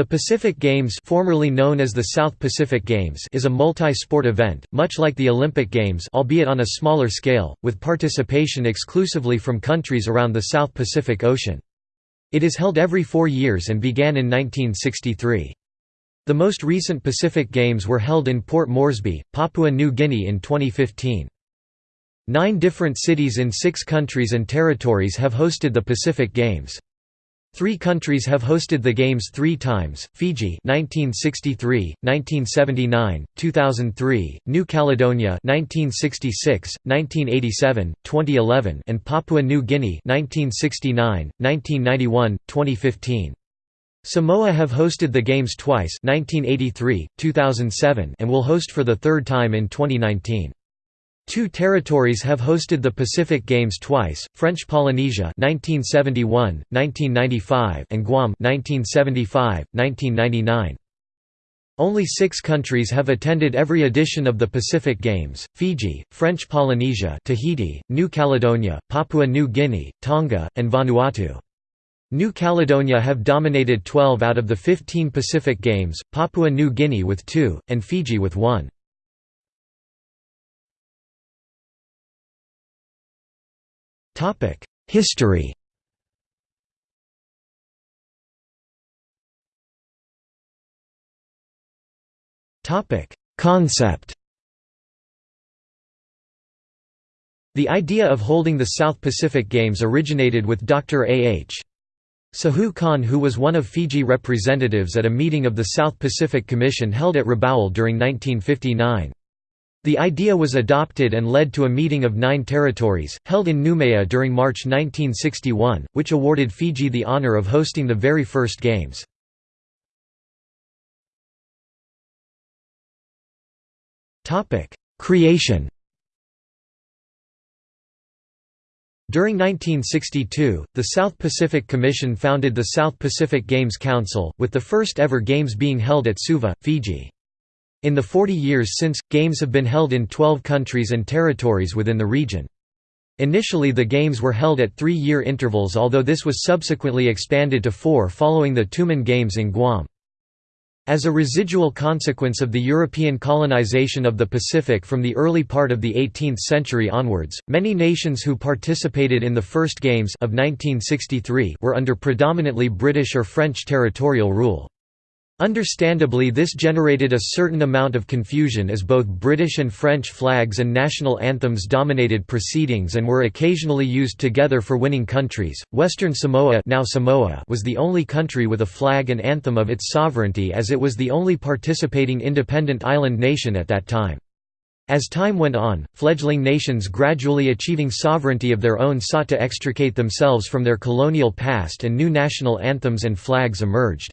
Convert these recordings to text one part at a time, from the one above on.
The Pacific Games formerly known as the South Pacific Games is a multi-sport event, much like the Olympic Games albeit on a smaller scale, with participation exclusively from countries around the South Pacific Ocean. It is held every four years and began in 1963. The most recent Pacific Games were held in Port Moresby, Papua New Guinea in 2015. Nine different cities in six countries and territories have hosted the Pacific Games. Three countries have hosted the Games three times, Fiji 1963, 1979, 2003, New Caledonia 1966, 1987, 2011 and Papua New Guinea 1969, 1991, 2015. Samoa have hosted the Games twice 1983, 2007 and will host for the third time in 2019. Two territories have hosted the Pacific Games twice: French Polynesia (1971, 1995) and Guam (1975, 1999). Only six countries have attended every edition of the Pacific Games, Fiji, French Polynesia Tahiti, New Caledonia, Papua New Guinea, Tonga, and Vanuatu. New Caledonia have dominated 12 out of the 15 Pacific Games, Papua New Guinea with two, and Fiji with one. History Topic: Concept The idea of holding the South Pacific Games originated with Dr. A. H. Sahu Khan who was one of Fiji representatives at a meeting of the South Pacific Commission held at Rabaul during 1959. The idea was adopted and led to a meeting of nine territories, held in Noumea during March 1961, which awarded Fiji the honour of hosting the very first Games. Creation During 1962, the South Pacific Commission founded the South Pacific Games Council, with the first ever Games being held at Suva, Fiji. In the 40 years since, Games have been held in 12 countries and territories within the region. Initially the Games were held at three-year intervals although this was subsequently expanded to four following the Tumen Games in Guam. As a residual consequence of the European colonization of the Pacific from the early part of the 18th century onwards, many nations who participated in the first Games of 1963 were under predominantly British or French territorial rule. Understandably this generated a certain amount of confusion as both British and French flags and national anthems dominated proceedings and were occasionally used together for winning countries. Western Samoa, now Samoa was the only country with a flag and anthem of its sovereignty as it was the only participating independent island nation at that time. As time went on, fledgling nations gradually achieving sovereignty of their own sought to extricate themselves from their colonial past and new national anthems and flags emerged.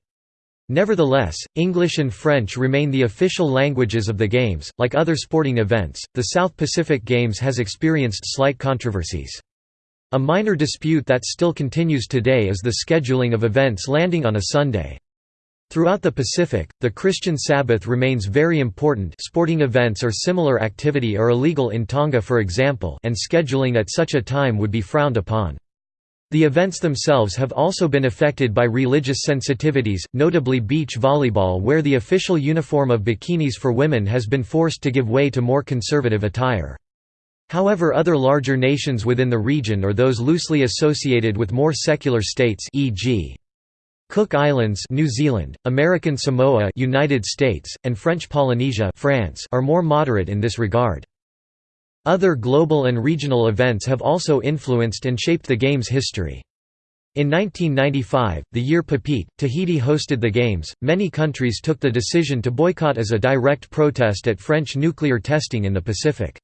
Nevertheless, English and French remain the official languages of the Games. Like other sporting events, the South Pacific Games has experienced slight controversies. A minor dispute that still continues today is the scheduling of events landing on a Sunday. Throughout the Pacific, the Christian Sabbath remains very important sporting events or similar activity are illegal in Tonga for example and scheduling at such a time would be frowned upon. The events themselves have also been affected by religious sensitivities, notably beach volleyball where the official uniform of bikinis for women has been forced to give way to more conservative attire. However other larger nations within the region or those loosely associated with more secular states e.g. Cook Islands New Zealand, American Samoa United States, and French Polynesia France are more moderate in this regard. Other global and regional events have also influenced and shaped the Games' history. In 1995, the year Papeete, Tahiti hosted the Games, many countries took the decision to boycott as a direct protest at French nuclear testing in the Pacific.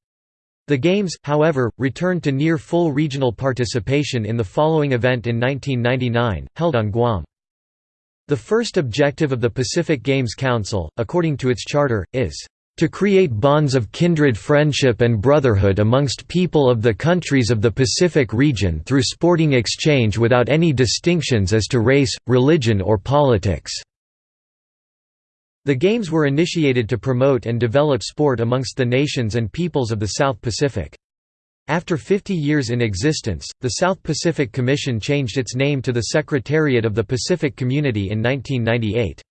The Games, however, returned to near full regional participation in the following event in 1999, held on Guam. The first objective of the Pacific Games Council, according to its charter, is to create bonds of kindred friendship and brotherhood amongst people of the countries of the Pacific region through sporting exchange without any distinctions as to race, religion or politics." The Games were initiated to promote and develop sport amongst the nations and peoples of the South Pacific. After 50 years in existence, the South Pacific Commission changed its name to the Secretariat of the Pacific Community in 1998.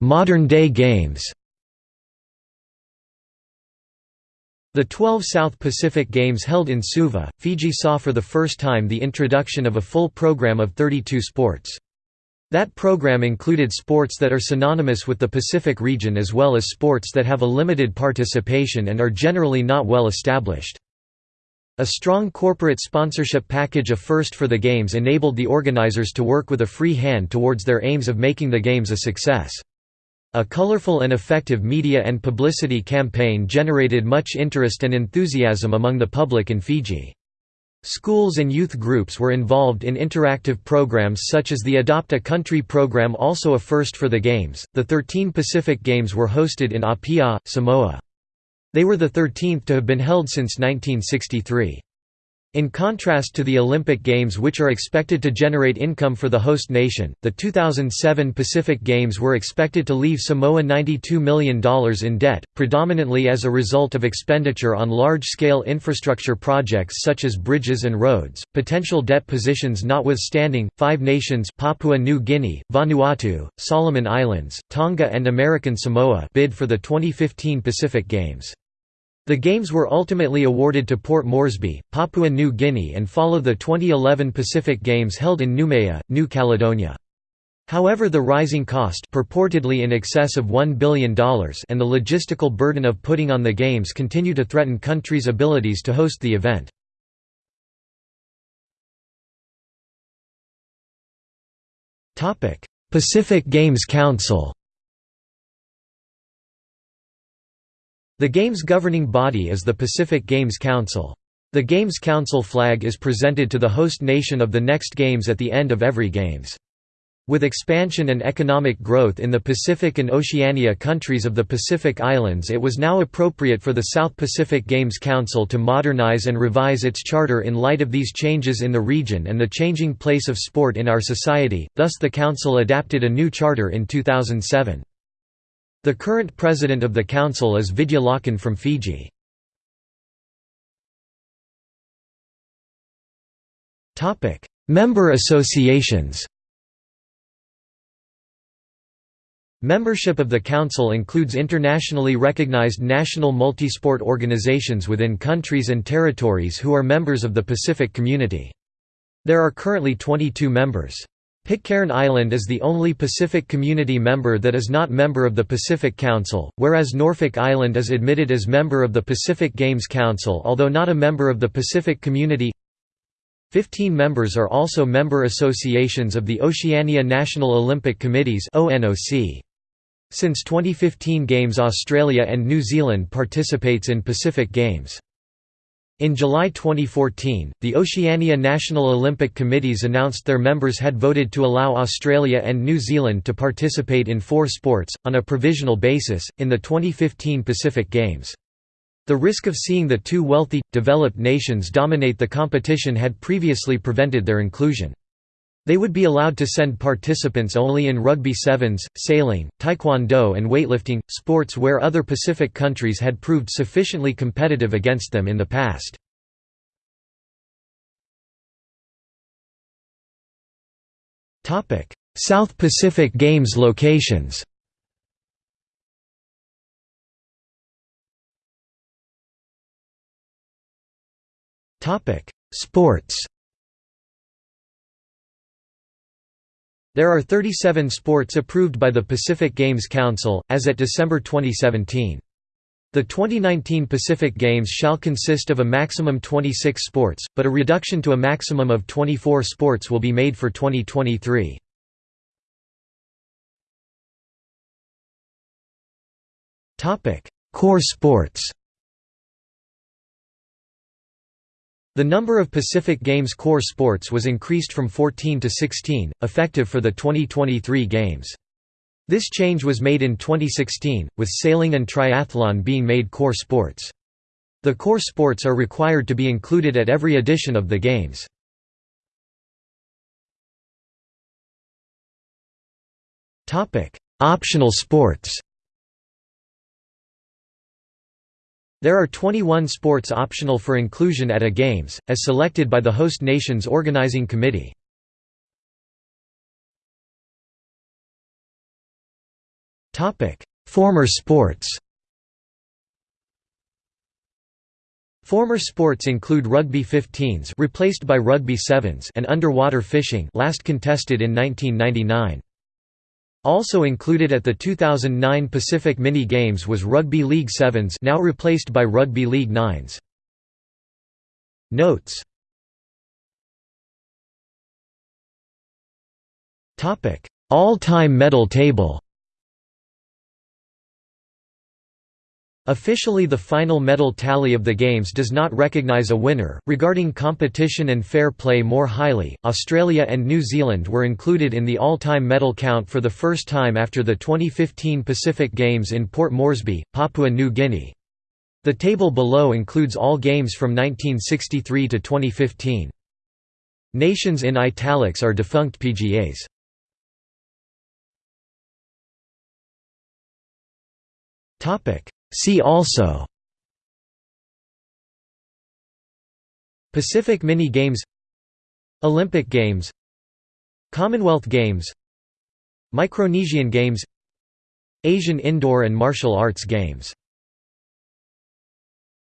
Modern-day games The 12 South Pacific Games held in Suva, Fiji saw for the first time the introduction of a full program of 32 sports. That program included sports that are synonymous with the Pacific region as well as sports that have a limited participation and are generally not well established. A strong corporate sponsorship package a first for the Games enabled the organizers to work with a free hand towards their aims of making the Games a success. A colorful and effective media and publicity campaign generated much interest and enthusiasm among the public in Fiji. Schools and youth groups were involved in interactive programs such as the Adopt a Country program also a first for the Games. The 13 Pacific Games were hosted in Apia, Samoa. They were the 13th to have been held since 1963. In contrast to the Olympic Games which are expected to generate income for the host nation, the 2007 Pacific Games were expected to leave Samoa $92 million in debt, predominantly as a result of expenditure on large-scale infrastructure projects such as bridges and roads. Potential debt positions notwithstanding, five nations Papua New Guinea, Vanuatu, Solomon Islands, Tonga and American Samoa bid for the 2015 Pacific Games. The Games were ultimately awarded to Port Moresby, Papua New Guinea and follow the 2011 Pacific Games held in Noumea, New Caledonia. However the rising cost purportedly in excess of $1 billion and the logistical burden of putting on the Games continue to threaten countries' abilities to host the event. Pacific Games Council The Games governing body is the Pacific Games Council. The Games Council flag is presented to the host nation of the next Games at the end of every Games. With expansion and economic growth in the Pacific and Oceania countries of the Pacific Islands it was now appropriate for the South Pacific Games Council to modernize and revise its charter in light of these changes in the region and the changing place of sport in our society, thus the Council adapted a new charter in 2007. The current president of the council is Vidhya Lakhan from Fiji. Member associations Membership of the Council includes internationally recognized national multisport organizations within countries and territories who are members of the Pacific Community. There are currently 22 members. Pitcairn Island is the only Pacific Community member that is not member of the Pacific Council, whereas Norfolk Island is admitted as member of the Pacific Games Council although not a member of the Pacific Community. Fifteen members are also member associations of the Oceania National Olympic Committees Since 2015 Games Australia and New Zealand participates in Pacific Games. In July 2014, the Oceania National Olympic Committees announced their members had voted to allow Australia and New Zealand to participate in four sports, on a provisional basis, in the 2015 Pacific Games. The risk of seeing the two wealthy, developed nations dominate the competition had previously prevented their inclusion. They would be allowed to send participants only in rugby sevens, sailing, taekwondo and weightlifting, sports where other Pacific countries had proved sufficiently competitive against them in the past. South Pacific Games locations Sports There are 37 sports approved by the Pacific Games Council, as at December 2017. The 2019 Pacific Games shall consist of a maximum 26 sports, but a reduction to a maximum of 24 sports will be made for 2023. Core sports The number of Pacific Games core sports was increased from 14 to 16, effective for the 2023 Games. This change was made in 2016, with sailing and triathlon being made core sports. The core sports are required to be included at every edition of the Games. Optional sports There are 21 sports optional for inclusion at a Games, as selected by the host nation's organizing committee. Former sports Former sports include rugby 15s replaced by rugby 7s and underwater fishing last contested in 1999. Also included at the 2009 Pacific Mini Games was Rugby League 7s now replaced by Rugby League 9s. Notes All-time medal table Officially the final medal tally of the Games does not recognise a winner. Regarding competition and fair play more highly, Australia and New Zealand were included in the all-time medal count for the first time after the 2015 Pacific Games in Port Moresby, Papua New Guinea. The table below includes all games from 1963 to 2015. Nations in italics are defunct PGAs. Topic See also Pacific Mini Games Olympic Games Commonwealth Games Micronesian Games Asian Indoor and Martial Arts Games